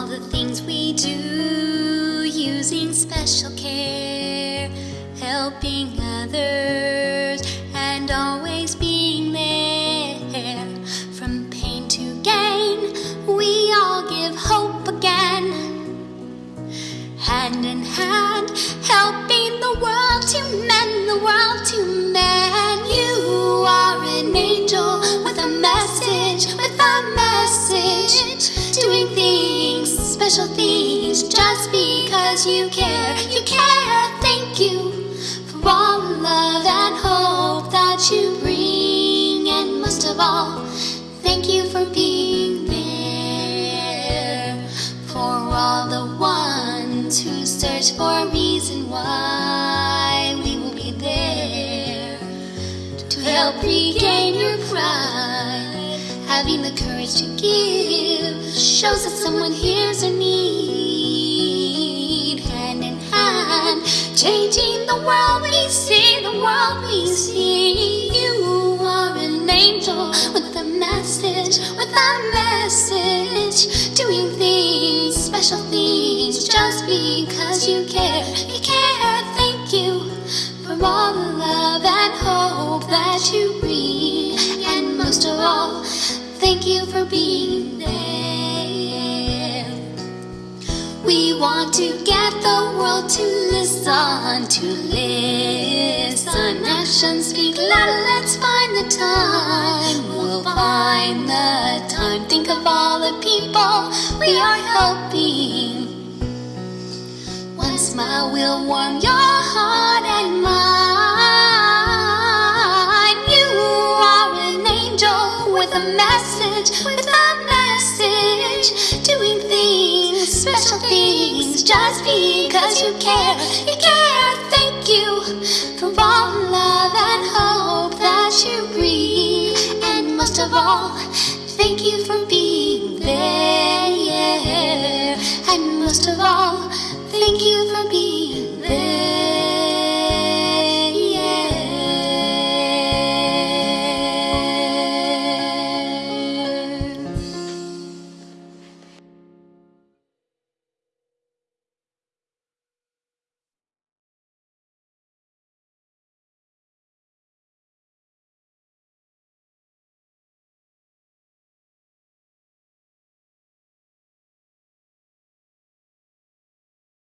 all the things we do using special care, helping others, and always being there. From pain to gain, we all give hope again. Hand in hand, helping the world to mend the world to special things, just because you care. You care. Thank you for all the love and hope that you bring, and most of all, thank you for being there for all the ones who search for a reason why we will be there to help regain your pride. Having the courage to give shows that someone hears a need. Hand in hand, changing the world we see, the world we see. You are an angel with a message, with a message, doing things, special things, just because you care. You care. Thank you for all the love and hope that you bring, thank you for being there. We want to get the world to listen, to listen. Actions speak louder, let's find the time. We'll find the time. Think of all the people we are helping. One smile will warm your heart and mine. You are an angel with a message, with a message, doing things, special things, just because you care. You care. Thank you for all love and hope that you bring, and most of all, thank you for being there. And most of all, thank you for being.